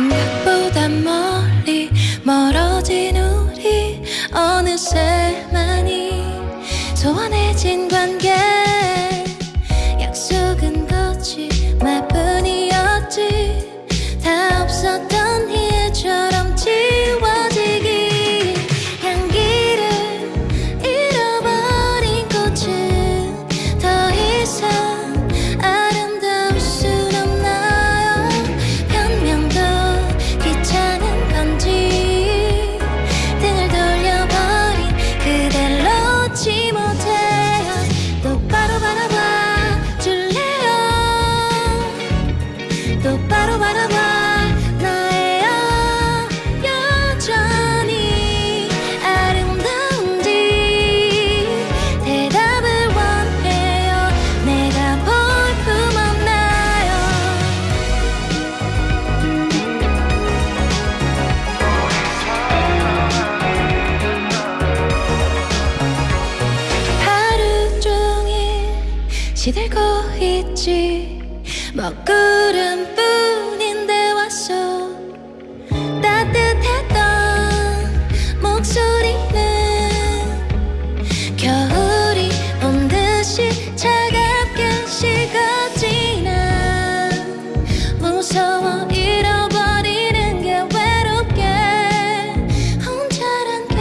생각보다 멀리 멀어진 우리 어느새 많이 소원해진 관계. 시들고 있지. 먹구름뿐인데 왔어 따뜻했던 목소리는 겨울이 온 듯이 차갑게 식어지나 무서워 잃어버리는 게 외롭게 혼자란 게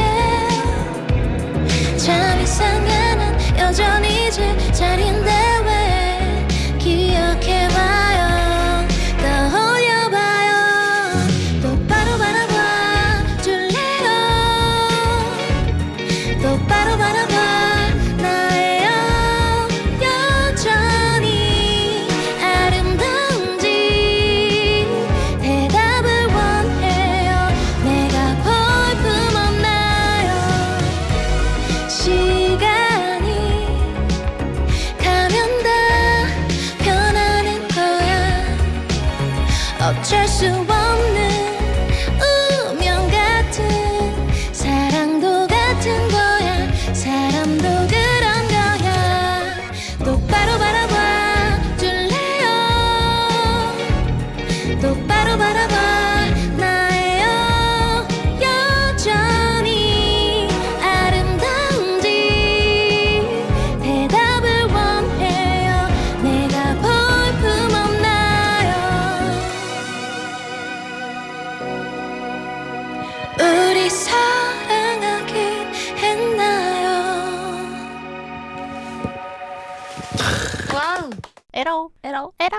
참 이상해 난 여전히 제자리 똑바로 바라봐. 나의 여전히 아름다운지 대답을 원해요. 내가 볼품 없나요? 시간이 가면 다 변하는 거야. 어쩔 수 없는 똑바로 바라봐. 나의 여전히 아름다운지 대답을 원해요. 내가 볼품 없나요? 우리 사랑하긴 했나요? 와우. 에러, 에러, 에러.